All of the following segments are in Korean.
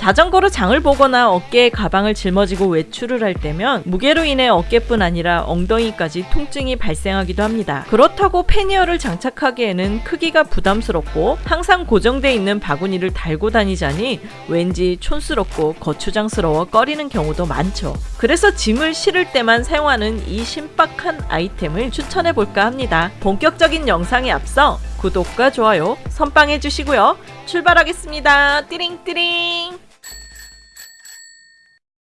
자전거로 장을 보거나 어깨에 가방을 짊어지고 외출을 할 때면 무게로 인해 어깨뿐 아니라 엉덩이까지 통증이 발생하기도 합니다. 그렇다고 패니어를 장착하기에는 크기가 부담스럽고 항상 고정돼 있는 바구니를 달고 다니자니 왠지 촌스럽고 거추장스러워 꺼리는 경우도 많죠. 그래서 짐을 실을 때만 사용하는 이 신박한 아이템을 추천해 볼까 합니다. 본격적인 영상에 앞서 구독과 좋아요 선빵해 주시고요. 출발하겠습니다. 띠링띠링.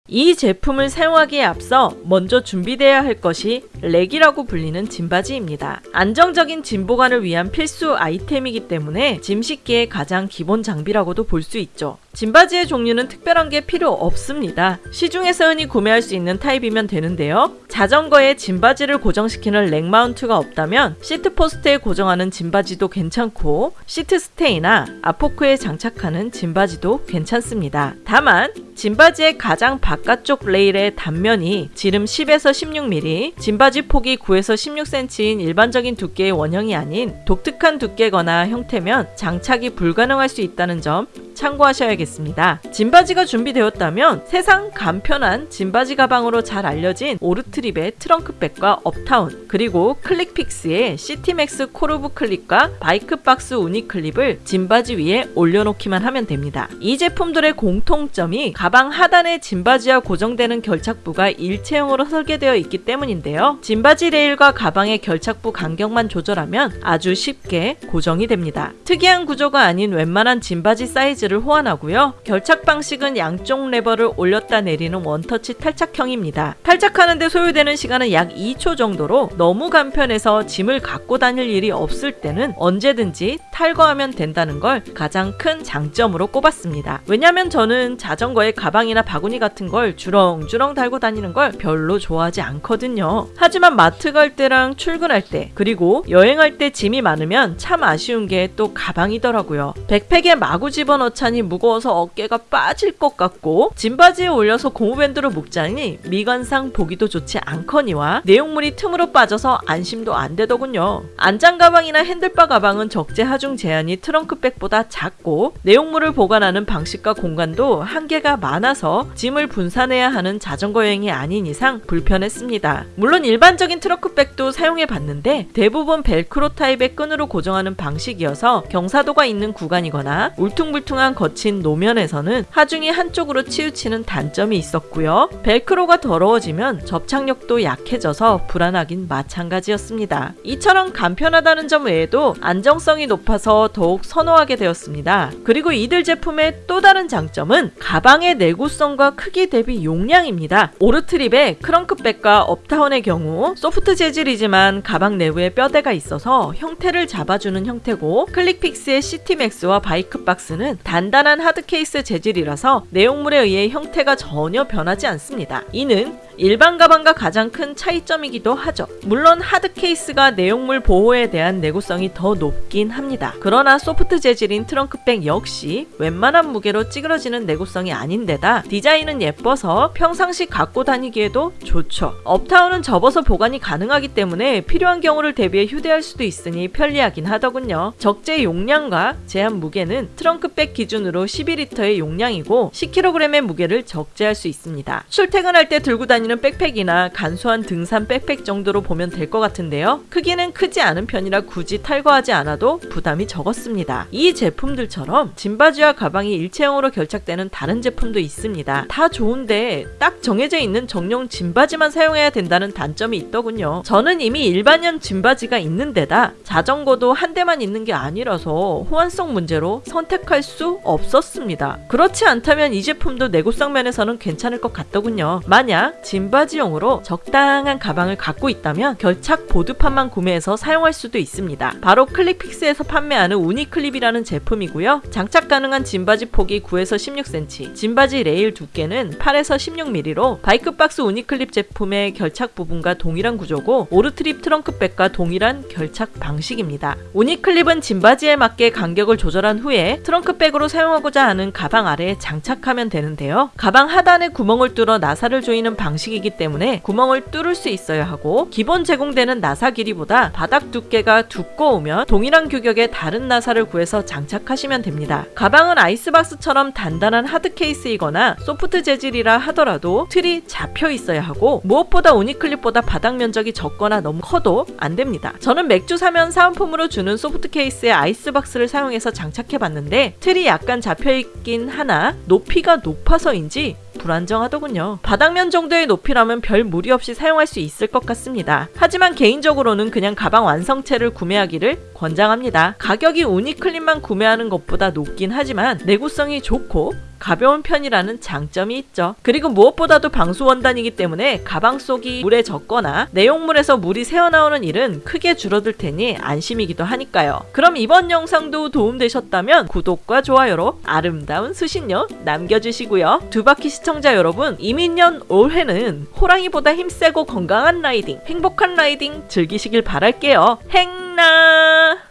이 제품을 사용하기에 앞서 먼저 준비되어야 할 것이 rack이라고 불리는 짐받이입니다. 안정적인 짐 보관을 위한 필수 아이템이기 때문에 짐 싣기의 가장 기본 장비라고도 볼 수 있죠. 짐받이의 종류는 특별한 게 필요 없습니다. 시중에서 흔히 구매할 수 있는 타입이면 되는데요. 자전거에 짐받이를 고정시키는 rack mount가 없다면 seat post에 고정하는 짐받이도 괜찮고 seat stay나 앞포크에 장착하는 짐받이도 괜찮습니다. 다만 짐받이의 가장 바깥쪽 레일의 단면이 지름 10에서 16mm, 짐받이 폭이 9에서 16cm인 일반적인 두께의 원형이 아닌 독특한 두께거나 형태면 장착이 불가능할 수 있다는 점 참고하셔야겠습니다. 짐받이가 준비되었다면 세상 간편한 짐받이 가방으로 잘 알려진 오르트립의 트렁크백과 업타운 그리고 클릭픽스의 시티맥스 코르브 클립과 바이크박스 우니클립을 짐받이 위에 올려놓기만 하면 됩니다. 이 제품들의 공통점이 가방 하단에 짐받이와 고정되는 결착부가 일체형으로 설계되어 있기 때문인데요. 짐받이 레일과 가방의 결착부 간격만 조절하면 아주 쉽게 고정이 됩니다. 특이한 구조가 아닌 웬만한 짐받이 사이즈 를 호환하고요. 결착 방식은 양쪽 레버를 올렸다 내리는 원터치 탈착형입니다. 탈착하는데 소요되는 시간은 약 2초 정도로 너무 간편해서 짐을 갖고 다닐 일이 없을 때는 언제든지 탈거하면 된다는 걸 가장 큰 장점으로 꼽았습니다. 왜냐면 저는 자전거에 가방이나 바구니 같은 걸 주렁주렁 달고 다니는 걸 별로 좋아하지 않거든요. 하지만 마트 갈 때랑 출근할 때 그리고 여행할 때 짐이 많으면 참 아쉬운 게 또 가방이더라고요. 백팩에 마구 집어넣 자니 무거워서 어깨가 빠질 것 같고 짐바지에 올려서 고무밴드로 묶자니 미관상 보기도 좋지 않거니와 내용물이 틈으로 빠져서 안심도 안 되더군요. 안장 가방이나 핸들바 가방은 적재 하중 제한이 트렁크백보다 작고 내용물을 보관하는 방식과 공간도 한계가 많아서 짐을 분산해야 하는 자전거 여행이 아닌 이상 불편했습니다. 물론 일반적인 트렁크백도 사용해 봤는데 대부분 벨크로 타입의 끈으로 고정하는 방식이어서 경사도가 있는 구간이거나 울퉁불퉁한 거친 노면에서는 하중이 한쪽으로 치우치는 단점이 있었고요. 벨크로가 더러워지면 접착력도 약해져서 불안하긴 마찬가지였습니다. 이처럼 간편하다는 점 외에도 안정성이 높아서 더욱 선호하게 되었습니다. 그리고 이들 제품의 또 다른 장점은 가방의 내구성과 크기 대비 용량입니다. 오르트립의 크렁크백과 업타운의 경우 소프트 재질이지만 가방 내부에 뼈대가 있어서 형태를 잡아주는 형태고 KLICKfix의 Citymax와 Bikebox는 단단한 hard case 재질이라서 내용물에 의해 형태가 전혀 변하지 않습니다. 이는 일반 가방과 가장 큰 차이점이기도 하죠. 물론 hard case가 내용물 보호에 대한 내구성이 더 높긴 합니다. 그러나 소프트 재질인 trunk bag 역시 웬만한 무게로 찌그러지는 내구성이 아닌데다 디자인은 예뻐서 평상시 갖고 다니기에도 좋죠. Uptown은 접어서 보관이 가능하기 때문에 필요한 경우를 대비해 휴대할 수도 있으니 편리하긴 하더군요. 적재 용량과 제한 무게는 trunk bag 기준으로 12리터의 용량이고 10kg의 무게를 적재할 수 있습니다. 출퇴근할 때 들고 다니 다니는 백팩이나 간소한 등산 백팩 정도로 보면 될 것 같은데요. 크기는 크지 않은 편이라 굳이 탈거하지 않아도 부담이 적었습니다. 이 제품들처럼 짐바지와 가방이 일체형으로 결착되는 다른 제품도 있습니다. 다 좋은데 딱 정해져 있는 정령 짐바지만 사용해야 된다는 단점이 있더군요. 저는 이미 일반형 짐바지가 있는 데다 자전거도 한 대만 있는 게 아니라서 호환성 문제로 선택할 수 없었습니다. 그렇지 않다면 이 제품도 내구성 면에서는 괜찮을 것 같더군요. 만약 짐바지용으로 적당한 가방을 갖고 있다면 결착 보드판만 구매해서 사용할 수도 있습니다. 바로 클릭픽스에서 판매하는 우니클립이라는 제품이고요. 장착 가능한 짐바지 폭이 9에서 16cm, 짐바지 레일 두께는 8에서 16mm로 Bikebox Uniklip 제품의 결착 부분과 동일한 구조고 Ortlieb trunk bag과 동일한 결착 방식입니다. Uniklip은 짐바지에 맞게 간격을 조절한 후에 trunk bag으로 사용하고자 하는 가방 아래에 장착하면 되는데요. 가방 하단에 구멍을 뚫어 나사를 조이는 방식 방식이기 때문에 구멍을 뚫을 수 있어야 하고 기본 제공되는 나사 길이보다 바닥 두께가 두꺼우면 동일한 규격의 다른 나사를 구해서 장착하시면 됩니다. 가방은 아이스박스처럼 단단한 hard case이거나 소프트 재질이라 하더라도 틀이 잡혀 있어야 하고 무엇보다 Uniklip보다 바닥 면적이 적거나 너무 커도 안 됩니다. 저는 맥주 사면 사은품으로 주는 소프트 케이스에 아이스박스를 사용해서 장착해 봤는데 틀이 약간 잡혀 있긴 하나 높이가 높아서인지 불안정하더군요. 바닥면 정도의 높이라면 별 무리 없이 사용할 수 있을 것 같습니다. 하지만 개인적으로는 그냥 가방 완성체를 구매하기를 권장합니다. 가격이 우니클립만 구매하는 것보다 높긴 하지만 내구성이 좋고 가벼운 편이라는 장점이 있죠. 그리고 무엇보다도 방수 원단이기 때문에 가방 속이 물에 젖거나 내용물에서 물이 새어나오는 일은 크게 줄어들 테니 안심이기도 하니까요. 그럼 이번 영상도 도움되셨다면 구독과 좋아요로 아름다운 수신료 남겨주시고요. 두바퀴 시청자 여러분, 이민년 올해는 호랑이보다 힘세고 건강한 라이딩, 행복한 라이딩 즐기시길 바랄게요. 행나!